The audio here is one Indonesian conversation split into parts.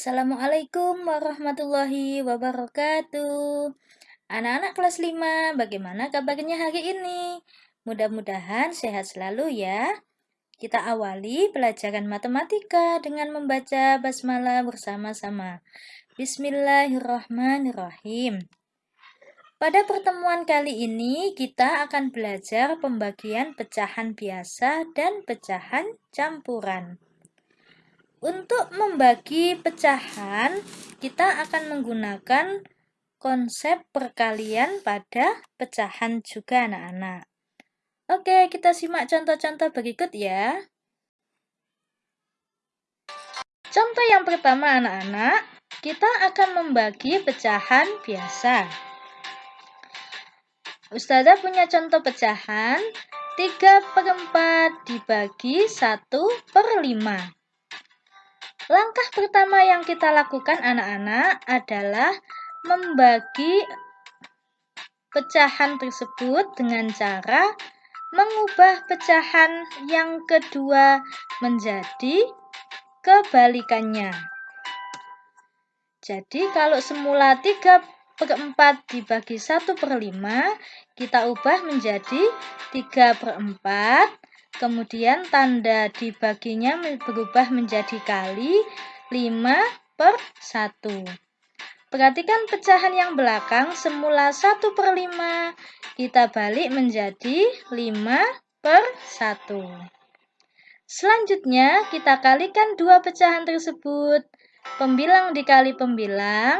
Assalamualaikum warahmatullahi wabarakatuh. Anak-anak kelas 5, bagaimana kabarnya hari ini? Mudah-mudahan sehat selalu ya. Kita awali pelajaran matematika dengan membaca basmalah bersama-sama. Bismillahirrahmanirrahim. Pada pertemuan kali ini, kita akan belajar pembagian pecahan biasa dan pecahan campuran. Untuk membagi pecahan, kita akan menggunakan konsep perkalian pada pecahan juga anak-anak. Oke, kita simak contoh-contoh berikut ya. Contoh yang pertama anak-anak, kita akan membagi pecahan biasa. Ustazah punya contoh pecahan 3 per 4 dibagi 1 per 5. Langkah pertama yang kita lakukan anak-anak adalah membagi pecahan tersebut dengan cara mengubah pecahan yang kedua menjadi kebalikannya. Jadi kalau semula 3 per 4 dibagi 1 per 5, kita ubah menjadi 3 per 4 Kemudian tanda dibaginya berubah menjadi kali 5 per 1. Perhatikan pecahan yang belakang semula 1 per 5. Kita balik menjadi 5 per 1. Selanjutnya kita kalikan dua pecahan tersebut. Pembilang dikali pembilang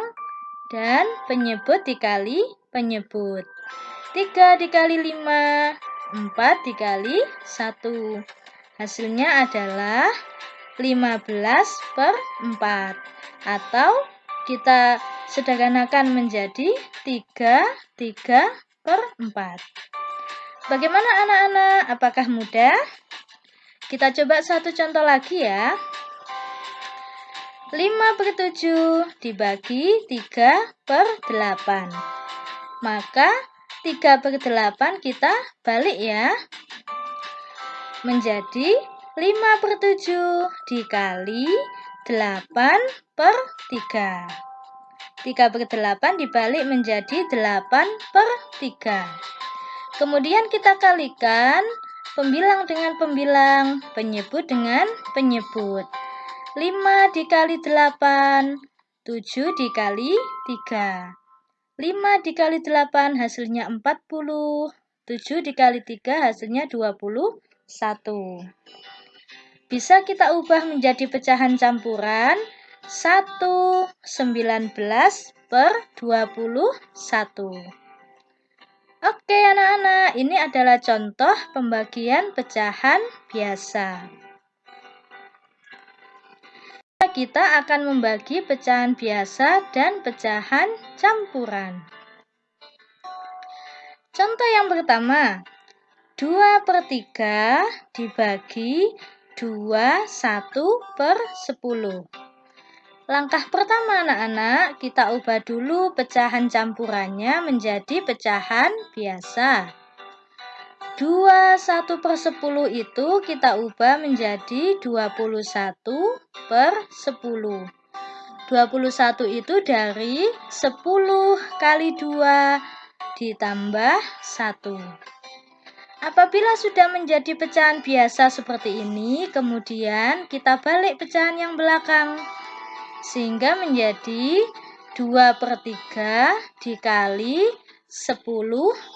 dan penyebut dikali penyebut. 3 dikali 5 4 dikali 1. Hasilnya adalah 15 per 4. Atau kita sederhanakan menjadi 3, 3 per 4. Bagaimana anak-anak? Apakah mudah? Kita coba satu contoh lagi ya. 5 per 7 dibagi 3 per 8. Maka 3 per 8 kita balik ya. Menjadi 5 per 7 dikali 8 per 3. 3 per 8 dibalik menjadi 8 per 3. Kemudian kita kalikan pembilang dengan pembilang, penyebut dengan penyebut. 5 dikali 8, 7 dikali 3. 5 dikali 8 hasilnya 40. 7 dikali 3 hasilnya 21. Bisa kita ubah menjadi pecahan campuran 1 19 per 21. Oke anak-anak, ini adalah contoh pembagian pecahan biasa kita akan membagi pecahan biasa dan pecahan campuran. Contoh yang pertama, 2 per 3 dibagi 2, 1 per 10. Langkah pertama anak-anak, kita ubah dulu pecahan campurannya menjadi pecahan biasa. 2 1 per 10 itu kita ubah menjadi 21 per 10. 21 itu dari 10 kali 2 ditambah 1. Apabila sudah menjadi pecahan biasa seperti ini, kemudian kita balik pecahan yang belakang. Sehingga menjadi 2 per 3 dikali 10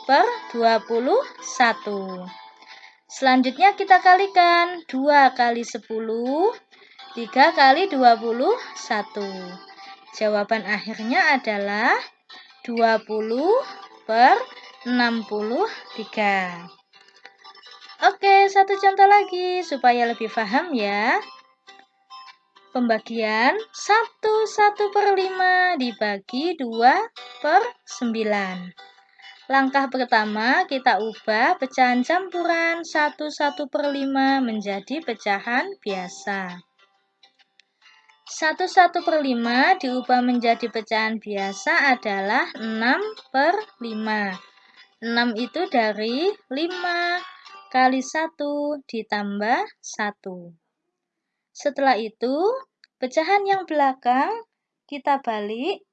per 21. Selanjutnya kita kalikan 2 kali 10, 3 kali 21. Jawaban akhirnya adalah 20 per 63. Oke, satu contoh lagi supaya lebih paham ya. Pembagian 1 1 per 5 dibagi 2 per 9. Langkah pertama kita ubah pecahan campuran 1 1 per 5 menjadi pecahan biasa. 1 1 per 5 diubah menjadi pecahan biasa adalah 6 per 5. 6 itu dari 5 kali 1 ditambah 1. Setelah itu, pecahan yang belakang kita balik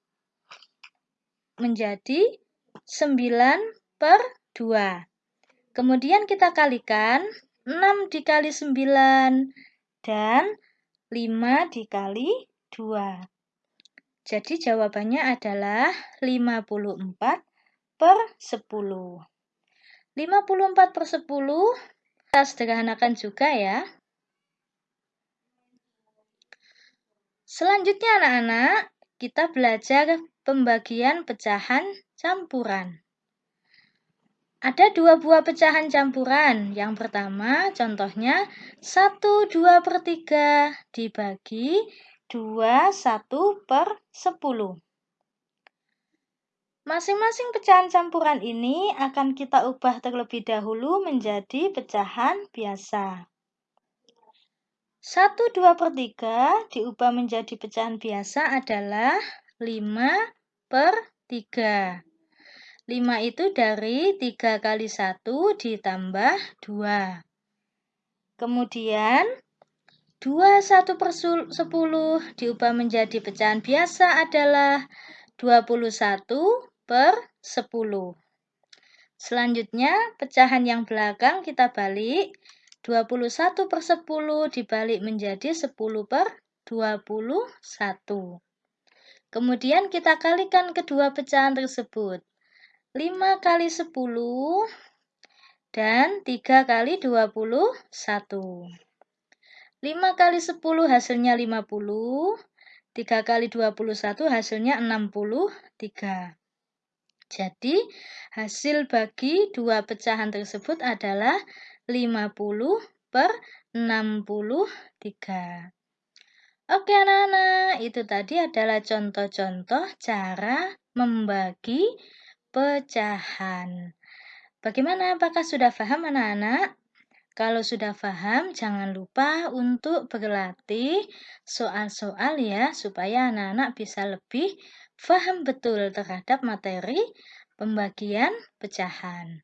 menjadi 9 per 2. Kemudian kita kalikan 6 dikali 9 dan 5 dikali 2. Jadi jawabannya adalah 54 per 10. 54 per 10 kita sederhanakan juga ya. Selanjutnya anak-anak, kita belajar pembagian pecahan campuran. Ada dua buah pecahan campuran. Yang pertama, contohnya 1 2 per 3 dibagi 2 1 per 10. Masing-masing pecahan campuran ini akan kita ubah terlebih dahulu menjadi pecahan biasa. 1 2 per 3 diubah menjadi pecahan biasa adalah 5 per 3. 5 itu dari 3 kali 1 ditambah 2. Kemudian 2 1 per 10 diubah menjadi pecahan biasa adalah 21 per 10. Selanjutnya, pecahan yang belakang kita balik 21 per 10 dibalik menjadi 10 per 21. Kemudian kita kalikan kedua pecahan tersebut. 5 kali 10 dan 3 kali 21. 5 kali 10 hasilnya 50. 3 kali 21 hasilnya 63. Jadi, hasil bagi dua pecahan tersebut adalah 50 per 63. Oke anak-anak, itu tadi adalah contoh-contoh cara membagi pecahan. Bagaimana? Apakah sudah paham anak-anak? Kalau sudah paham, jangan lupa untuk berlatih soal-soal ya, supaya anak-anak bisa lebih paham betul terhadap materi pembagian pecahan.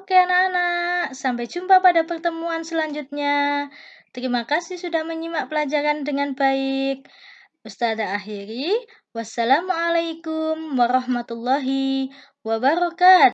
Oke anak-anak, sampai jumpa pada pertemuan selanjutnya. Terima kasih sudah menyimak pelajaran dengan baik. Ustazah akhiri, wassalamualaikum warahmatullahi wabarakatuh.